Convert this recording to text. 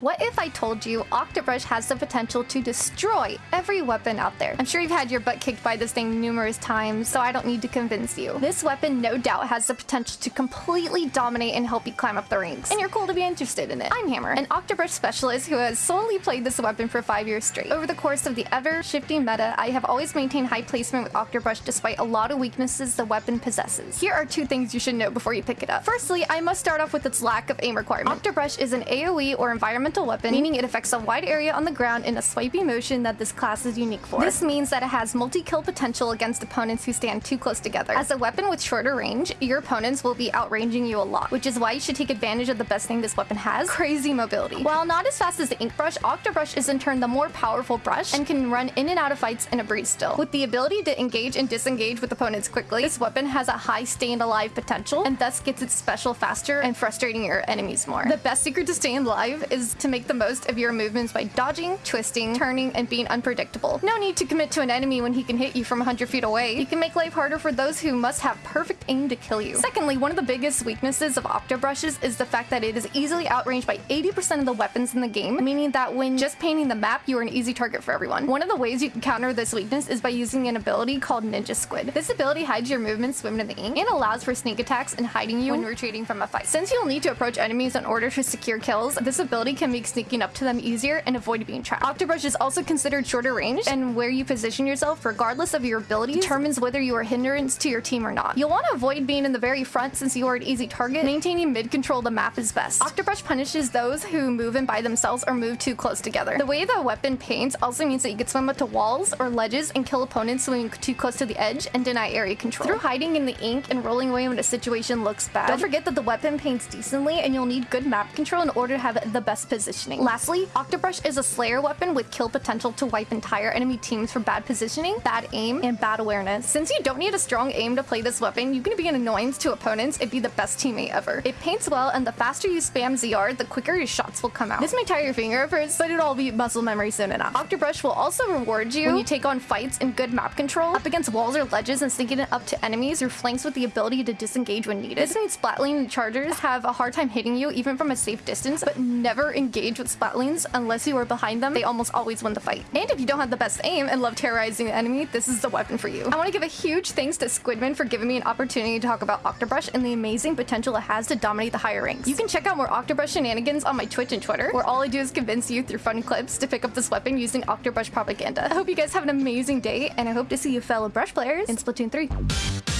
What if I told you Octobrush has the potential to destroy every weapon out there? I'm sure you've had your butt kicked by this thing numerous times, so I don't need to convince you. This weapon no doubt has the potential to completely dominate and help you climb up the ranks, and you're cool to be interested in it. I'm Hammer, an Octobrush specialist who has solely played this weapon for five years straight. Over the course of the ever-shifting meta, I have always maintained high placement with Octobrush despite a lot of weaknesses the weapon possesses. Here are two things you should know before you pick it up. Firstly, I must start off with its lack of aim requirement. Octobrush is an AoE or environmental weapon, hmm? meaning it affects a wide area on the ground in a swipey motion that this class is unique for. This means that it has multi-kill potential against opponents who stand too close together. As a weapon with shorter range, your opponents will be outranging you a lot, which is why you should take advantage of the best thing this weapon has, crazy mobility. While not as fast as the Ink Brush, Octobrush is in turn the more powerful brush and can run in and out of fights in a breeze still. With the ability to engage and disengage with opponents quickly, this weapon has a high staying alive potential and thus gets its special faster and frustrating your enemies more. The best secret to staying alive is to make the most of your movements by dodging, twisting, turning, and being unpredictable. No need to commit to an enemy when he can hit you from 100 feet away. You can make life harder for those who must have perfect aim to kill you. Secondly, one of the biggest weaknesses of Octobrushes is the fact that it is easily outranged by 80% of the weapons in the game, meaning that when just painting the map, you are an easy target for everyone. One of the ways you can counter this weakness is by using an ability called Ninja Squid. This ability hides your movements swimming in the ink and allows for sneak attacks and hiding you when retreating from a fight. Since you'll need to approach enemies in order to secure kills, this ability can make sneaking up to them easier and avoid being trapped. Octobrush is also considered shorter range, and where you position yourself, regardless of your ability, determines whether you are a hindrance to your team or not. You'll want to avoid being in the very front since you are an easy target. Maintaining mid-control of the map is best. Octobrush punishes those who move in by themselves or move too close together. The way the weapon paints also means that you can swim up to walls or ledges and kill opponents swimming too close to the edge and deny area control. Through hiding in the ink and rolling away when a situation looks bad, don't forget that the weapon paints decently and you'll need good map control in order to have the best positioning. Lastly, Octobrush is a Slayer weapon with kill potential to wipe entire enemy teams for bad positioning, bad aim, and bad awareness. Since you don't need a strong aim to play this weapon, you can be an annoyance to opponents and be the best teammate ever. It paints well, and the faster you spam ZR, the quicker your shots will come out. This may tire your finger at first, but it'll all be muscle memory soon enough. Octobrush will also reward you when you take on fights in good map control, up against walls or ledges and sneaking it up to enemies, or flanks with the ability to disengage when needed. This means Splatling and Chargers have a hard time hitting you even from a safe distance, but never engage with Splatlings unless you are behind them. They almost always win the fight. And if you don't have the best aim and love terrorizing the enemy, this is the weapon for you. I want to give a huge thanks to Squidman for giving me an opportunity to talk about Octobrush and the amazing potential it has to dominate the higher ranks. You can check out more Octobrush shenanigans on my Twitch and Twitter, where all I do is convince you through fun clips to pick up this weapon using Octobrush propaganda. I hope you guys have an amazing day, and I hope to see you fellow Brush players in Splatoon 3.